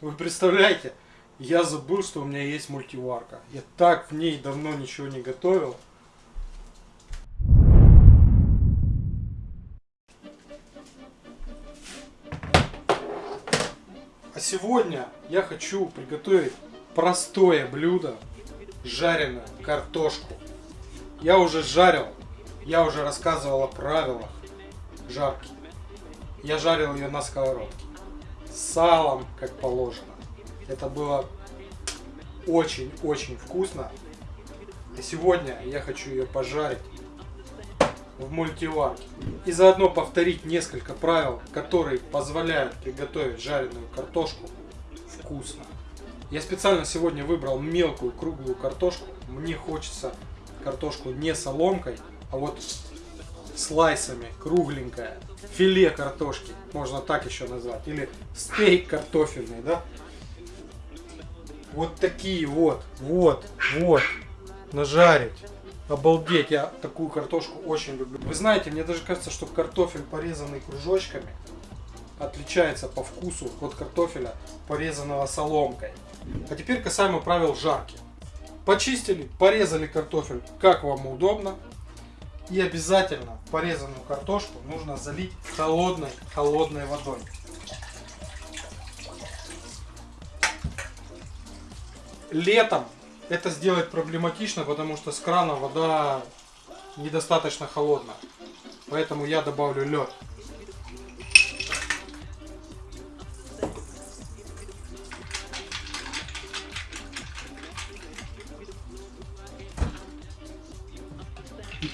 Вы представляете? Я забыл, что у меня есть мультиварка. Я так в ней давно ничего не готовил. А сегодня я хочу приготовить простое блюдо, жареную картошку. Я уже жарил, я уже рассказывал о правилах жарки. Я жарил ее на сковородке. Салом, как положено. Это было очень-очень вкусно. И сегодня я хочу ее пожарить в мультиварке. И заодно повторить несколько правил, которые позволяют приготовить жареную картошку вкусно. Я специально сегодня выбрал мелкую круглую картошку. Мне хочется картошку не соломкой, а вот слайсами, кругленькая. Филе картошки, можно так еще назвать. Или стейк картофельный, да? Вот такие вот, вот, вот, нажарить. Обалдеть, я такую картошку очень люблю. Вы знаете, мне даже кажется, что картофель, порезанный кружочками, отличается по вкусу от картофеля, порезанного соломкой. А теперь касаемо правил жарки. Почистили, порезали картофель, как вам удобно. И обязательно порезанную картошку нужно залить холодной, холодной водой. Летом это сделать проблематично, потому что с крана вода недостаточно холодная. Поэтому я добавлю лед.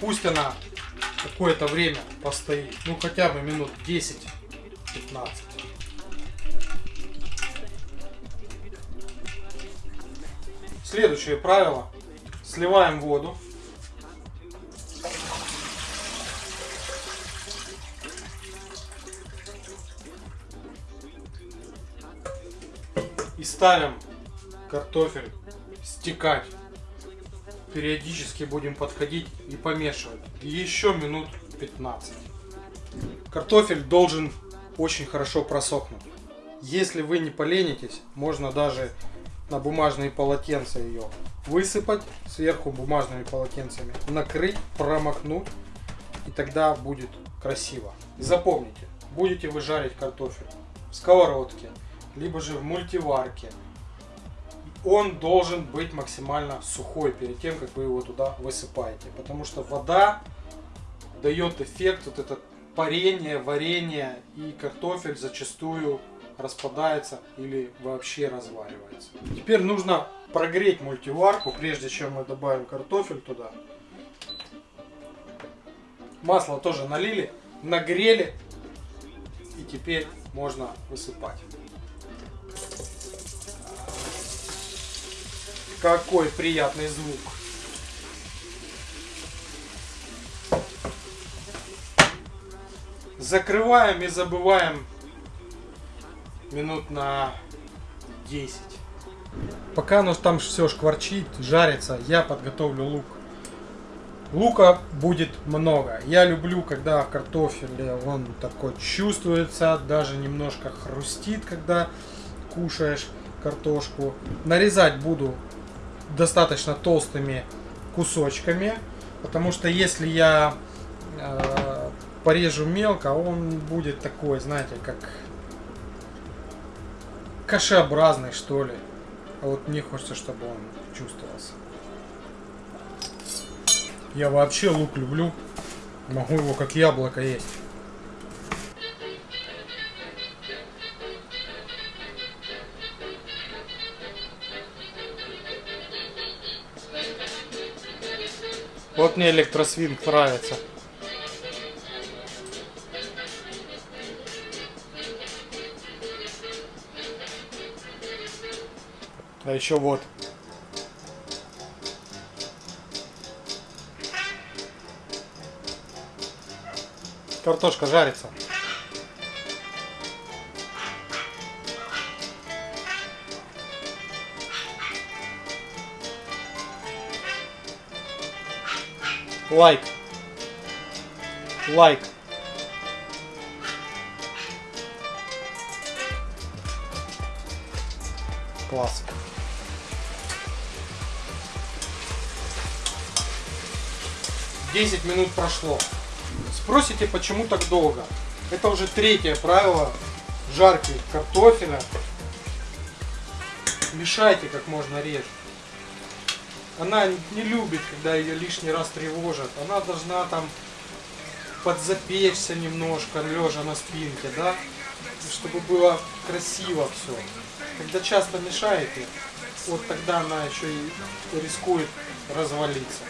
Пусть она какое-то время постоит, ну хотя бы минут 10-15. Следующее правило. Сливаем воду. И ставим картофель стекать. Периодически будем подходить и помешивать. Еще минут 15. Картофель должен очень хорошо просохнуть. Если вы не поленитесь, можно даже на бумажные полотенца ее высыпать сверху бумажными полотенцами, накрыть, промокнуть, и тогда будет красиво. Запомните, будете вы жарить картофель в сковородке, либо же в мультиварке, он должен быть максимально сухой перед тем, как вы его туда высыпаете. Потому что вода дает эффект, вот это парение, варенье, и картофель зачастую распадается или вообще разваривается. Теперь нужно прогреть мультиварку, прежде чем мы добавим картофель туда. Масло тоже налили, нагрели и теперь можно высыпать. Какой приятный звук. Закрываем и забываем минут на 10. Пока оно там все шкварчит, жарится, я подготовлю лук. Лука будет много. Я люблю, когда в картофеле он такой чувствуется, даже немножко хрустит, когда кушаешь картошку. Нарезать буду достаточно толстыми кусочками, потому что если я э, порежу мелко, он будет такой, знаете, как кашеобразный, что ли. А вот мне хочется, чтобы он чувствовался. Я вообще лук люблю. Могу его как яблоко есть. Вот мне электросвинг нравится. А еще вот. Картошка жарится. Лайк. Лайк. Класс. Десять минут прошло. Спросите, почему так долго? Это уже третье правило жарки картофеля. Мешайте как можно реже. Она не любит, когда ее лишний раз тревожат. Она должна там подзапечься немножко, лежа на спинке, да? Чтобы было красиво все. Когда часто мешаете, вот тогда она еще и рискует развалиться.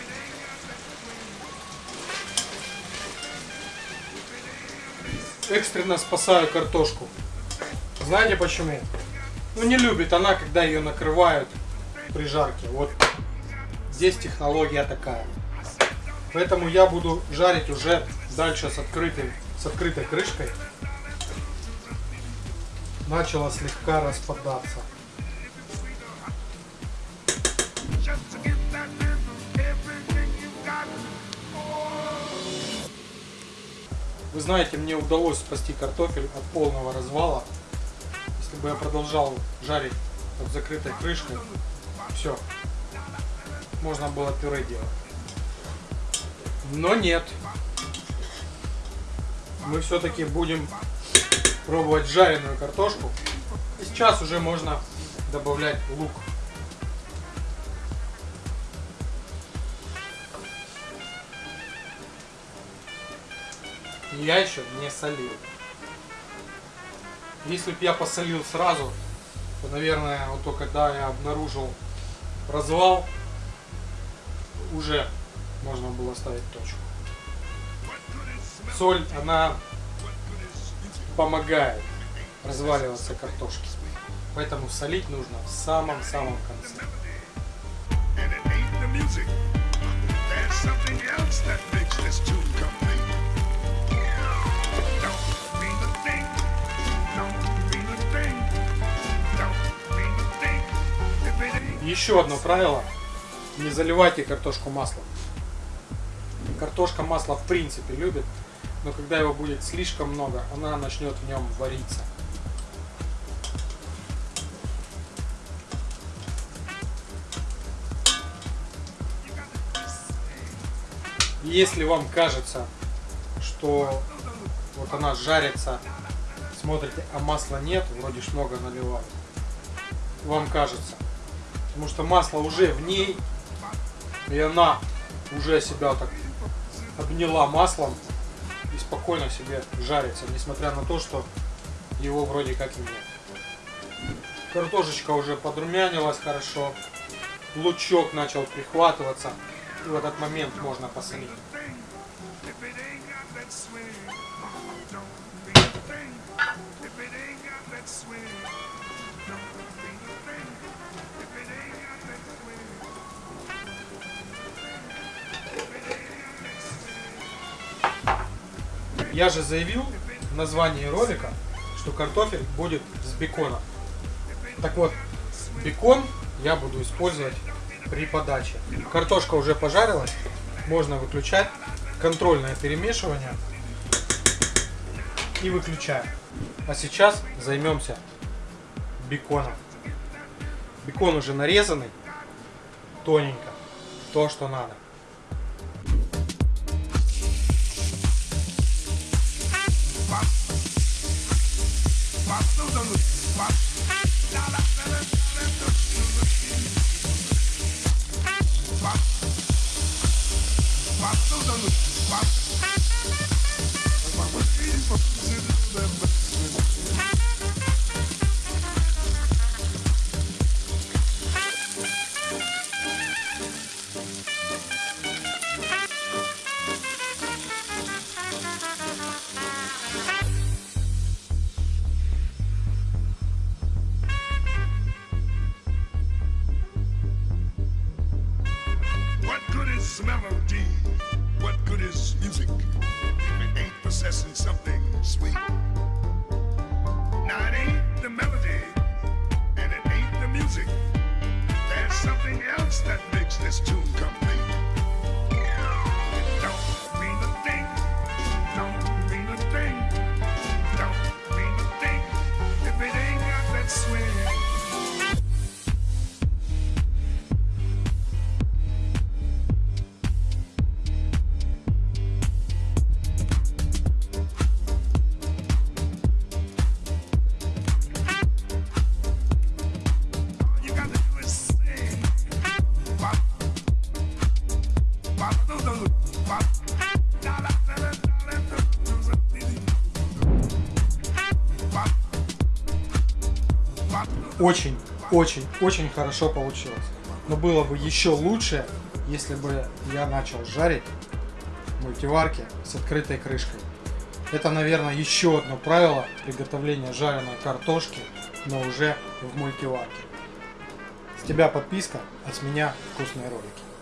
Экстренно спасаю картошку. Знаете почему? Ну не любит она, когда ее накрывают при жарке. Вот здесь технология такая. Поэтому я буду жарить уже дальше с, открытой, с открытой крышкой. Начала слегка распадаться. Вы знаете, мне удалось спасти картофель от полного развала. Если бы я продолжал жарить под закрытой крышкой, все, можно было пюре делать. Но нет. Мы все-таки будем пробовать жареную картошку. И сейчас уже можно добавлять лук. Я еще не солил. Если бы я посолил сразу, то, наверное, вот только когда я обнаружил развал, уже можно было ставить точку. Соль, она помогает разваливаться картошке. Поэтому солить нужно в самом-самом конце. Еще одно правило. Не заливайте картошку маслом. Картошка масло в принципе любит, но когда его будет слишком много, она начнет в нем вариться. Если вам кажется, что вот она жарится, смотрите, а масла нет, вроде ж много наливают, вам кажется, потому что масло уже в ней, и она уже себя так обняла маслом и спокойно себе жарится, несмотря на то, что его вроде как и нет. Картошечка уже подрумянилась хорошо, лучок начал прихватываться, и в этот момент можно посолить. Я же заявил в названии ролика, что картофель будет с беконом. Так вот, бекон я буду использовать при подаче. Картошка уже пожарилась, можно выключать. Контрольное перемешивание. И выключаем. А сейчас займемся беконом. Бекон уже нарезанный, тоненько, то, что надо. What? What? What? What? What? What? What? What? What? Melody. What good is music if it ain't possessing something sweet? Now it ain't the melody and it ain't the music. There's something else that makes this tune очень, очень, очень хорошо получилось. Но было бы еще лучше, если бы я начал жарить в мультиварке с открытой крышкой. Это, наверное, еще одно правило приготовления жареной картошки, но уже в мультиварке. С тебя подписка, а с меня вкусные ролики.